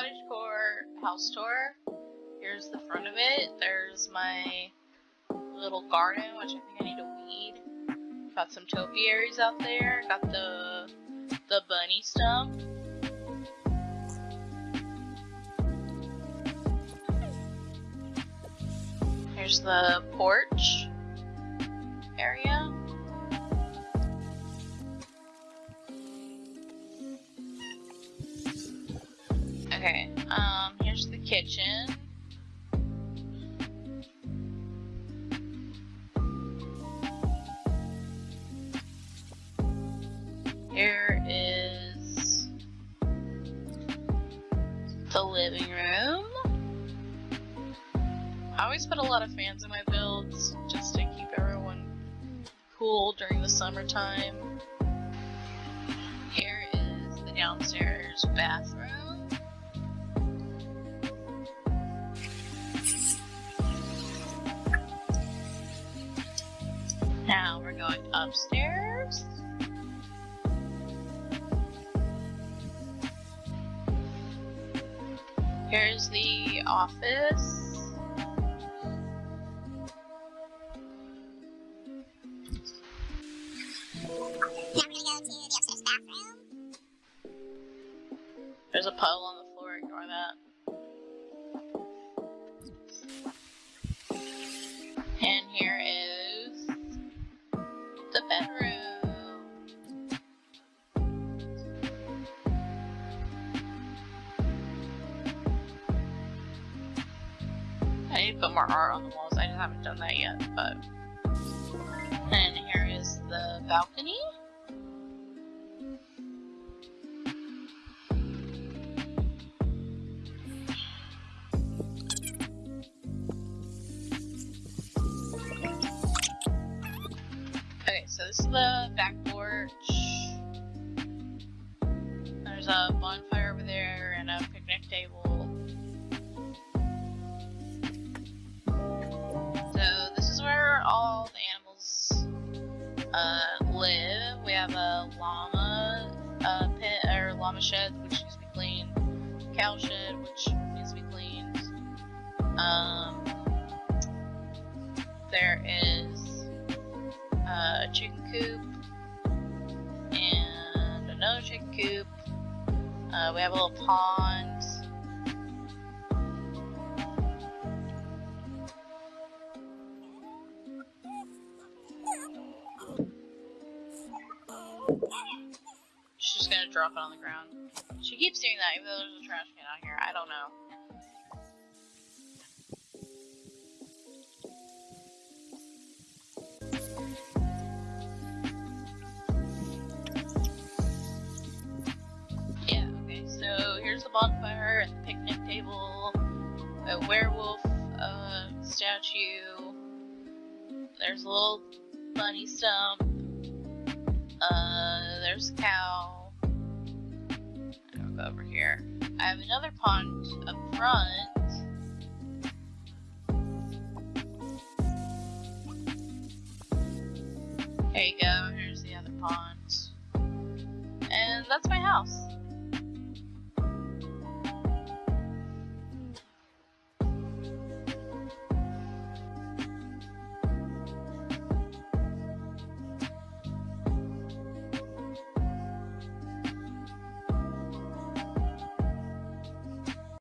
cottagecore house tour. Here's the front of it. There's my little garden, which I think I need to weed. Got some topiaries out there. Got the the bunny stump. Here's the porch area. Okay, um, here's the kitchen. Here is the living room. I always put a lot of fans in my builds just to keep everyone cool during the summertime. Here is the downstairs bathroom. Now we're going upstairs. Here's the office. Now we're gonna go to the upstairs bathroom. There's a puddle on the floor, ignore that. And here To put more art on the walls, I just haven't done that yet, but... And here is the balcony. Okay, so this is the back porch. There's a bonfire over there and a picnic table. Uh, live. We have a llama uh, pit or llama shed, which needs to be cleaned. Cow shed, which needs to be cleaned. Um, there is uh, a chicken coop and another chicken coop. Uh, we have a little pond. She's just gonna drop it on the ground. She keeps doing that even though there's a trash can out here. I don't know. Yeah, okay, so here's the bonfire and the picnic table, a werewolf uh, statue, there's a little bunny stump, uh, there's a cow, I'll go over here. I have another pond up front. There you go, here's the other pond. And that's my house.